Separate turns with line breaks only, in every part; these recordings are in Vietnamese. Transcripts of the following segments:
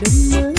đêm mới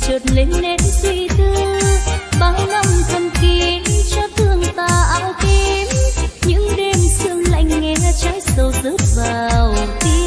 chợt lên nét suy tư. Bao năm thầm kín cho thương ta áo tím, những đêm sương lạnh nghe trái sâu rớt vào tim.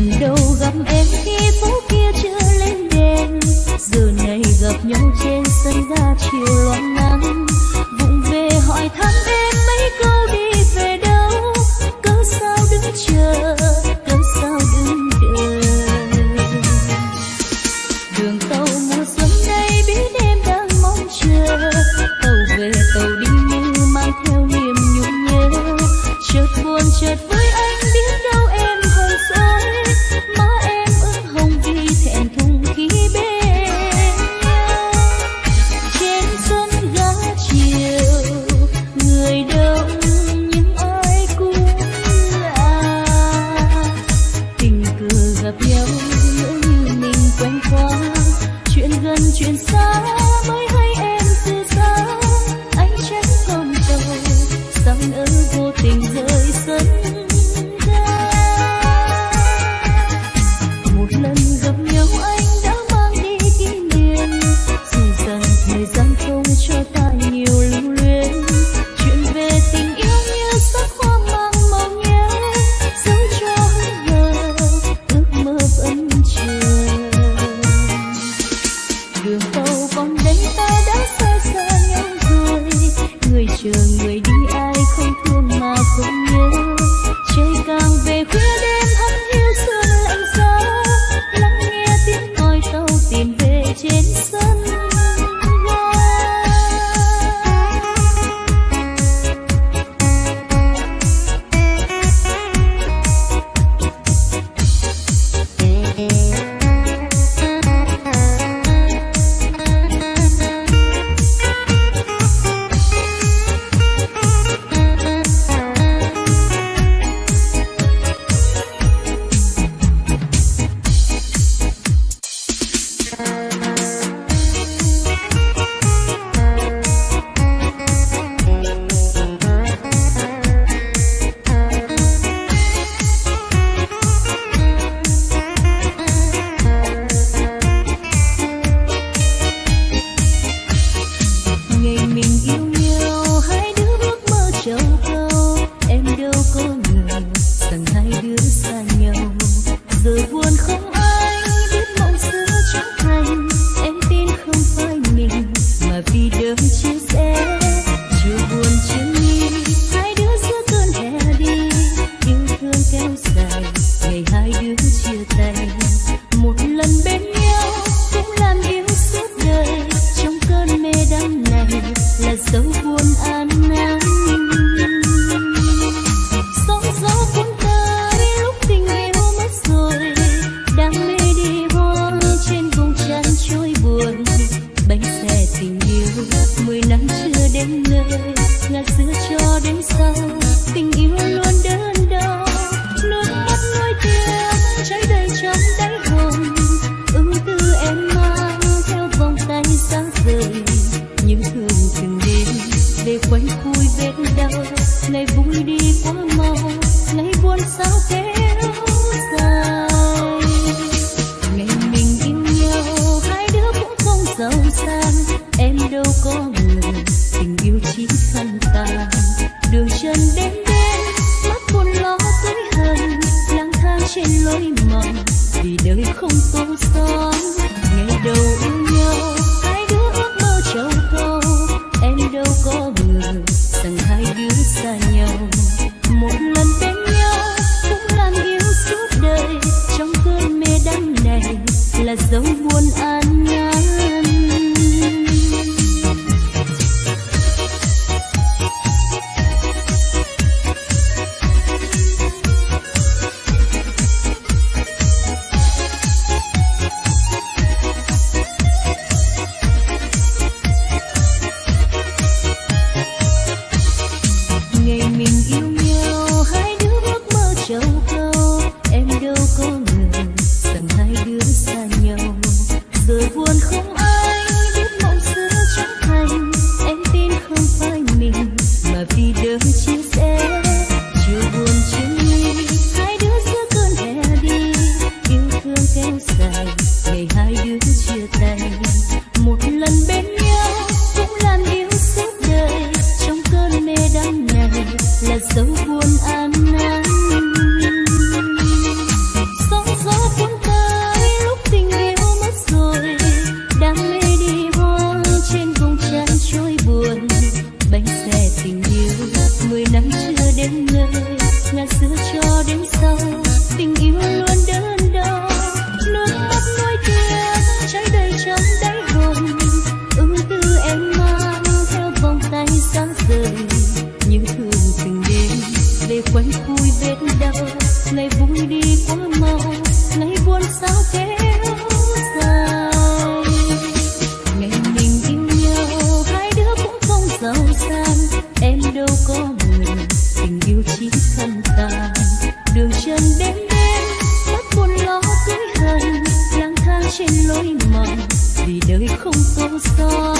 lần đầu gặp em khi phố kia chưa lên đèn, giờ này gặp nhau trên đường đâu con đây ta đã xa xa nhau rồi người chờ người đi biết đâu ngày vui đi quá mau, ngày buồn sao kéo dài. Ngày mình yêu nhau, hai đứa cũng không giàu sang. Em đâu có người tình yêu chỉ thân tàn. Đường chân đến đêm mắt buồn lo cưới hờn. Lang thang trên lối mòn, vì đời không tô son